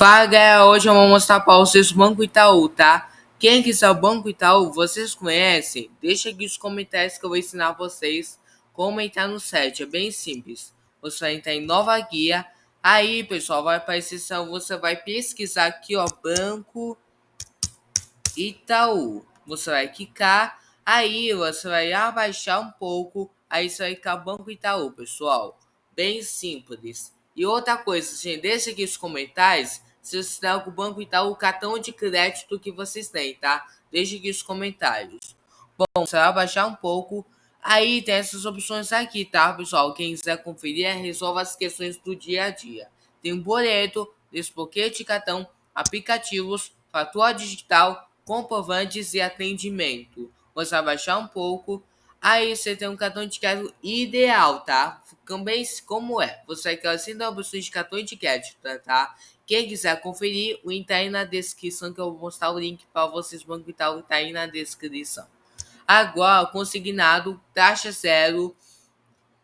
Fala galera, hoje eu vou mostrar para vocês o Banco Itaú, tá? Quem quiser o Banco Itaú, vocês conhecem? Deixa aqui nos comentários que eu vou ensinar vocês como entrar no site, é bem simples. Você vai entrar em nova guia, aí pessoal, vai aparecer, você vai pesquisar aqui ó, Banco Itaú. Você vai clicar, aí você vai abaixar um pouco, aí você vai clicar Banco Itaú, pessoal. Bem simples. E outra coisa, gente, deixa aqui nos comentários se você tem o Banco Itaú, o cartão de crédito que vocês têm, tá? Deixa aqui nos comentários. Bom, você vai baixar um pouco. Aí tem essas opções aqui, tá, pessoal? Quem quiser conferir, é resolva as questões do dia a dia. Tem um boleto, desbloqueio de cartão, aplicativos, fatura digital, comprovantes e atendimento. Você vai baixar um pouco Aí você tem um cartão de crédito ideal, tá? Também como é. Você quer da opção de cartão de crédito, tá? Quem quiser conferir, o link tá aí na descrição que eu vou mostrar o link para vocês Banco Itaú tá aí na descrição. Agora, consignado, taxa zero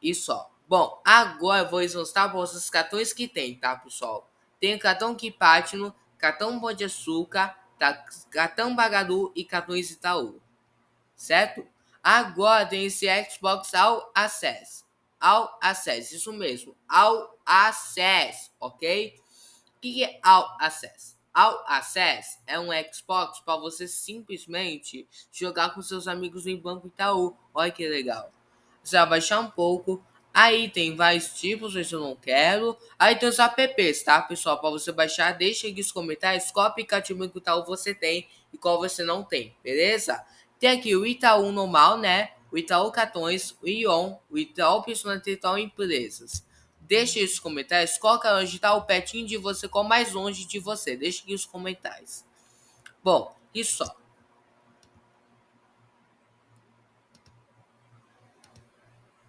e só. Bom, agora eu vou mostrar para vocês os cartões que tem, tá, pessoal? Tem cartão Kipatino, cartão Pão de Açúcar, tá, cartão Bagadu e cartões Itaú, certo? Agora tem esse Xbox All Access. All Access, isso mesmo. All Access, ok? O que é All Access? All Access é um Xbox para você simplesmente jogar com seus amigos em Banco Itaú. Olha que legal. Você vai baixar um pouco. Aí tem vários tipos, mas eu não quero. Aí tem os apps, tá, pessoal? Para você baixar, deixa aqui nos comentários qual aplicativo Banco Itaú você tem e qual você não tem, beleza? Tem aqui o Itaú normal, né? O Itaú Cartões, o Ion, o Itaú Personalizado Itaú Empresas. Deixe nos comentários qual que é está o petinho de você, qual mais longe de você. Deixe aqui nos comentários. Bom, isso só.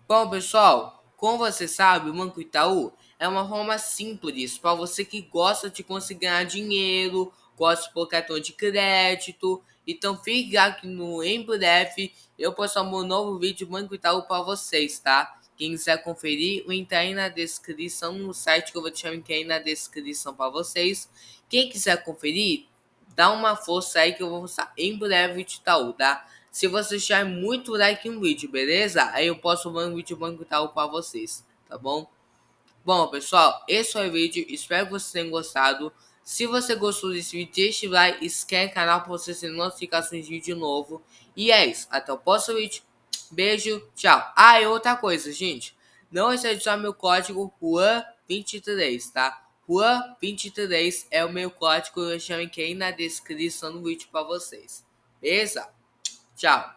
Bom, pessoal, como você sabe, o Banco Itaú é uma forma simples para você que gosta de conseguir ganhar dinheiro, gosta por cartão de crédito então fique aqui no em breve eu postar um novo vídeo Banco Itaú para vocês, tá? Quem quiser conferir, o link tá aí na descrição no site que eu vou deixar o link aí na descrição para vocês. Quem quiser conferir, dá uma força aí que eu vou postar em breve de Itaú, tá? Se você deixar muito like no vídeo, beleza? Aí eu posso um vídeo Banco Itaú para vocês, tá bom? Bom, pessoal, esse foi o vídeo. Espero que vocês tenham gostado. Se você gostou desse vídeo, deixe like, inscreve no canal para você ter notificações de vídeo novo. E é isso. Até o próximo vídeo. Beijo, tchau. Ah, e outra coisa, gente. Não esqueça de usar meu código RUAN23, tá? RUAN23 é o meu código. Eu chamo aqui na descrição do vídeo para vocês. Beleza? Tchau.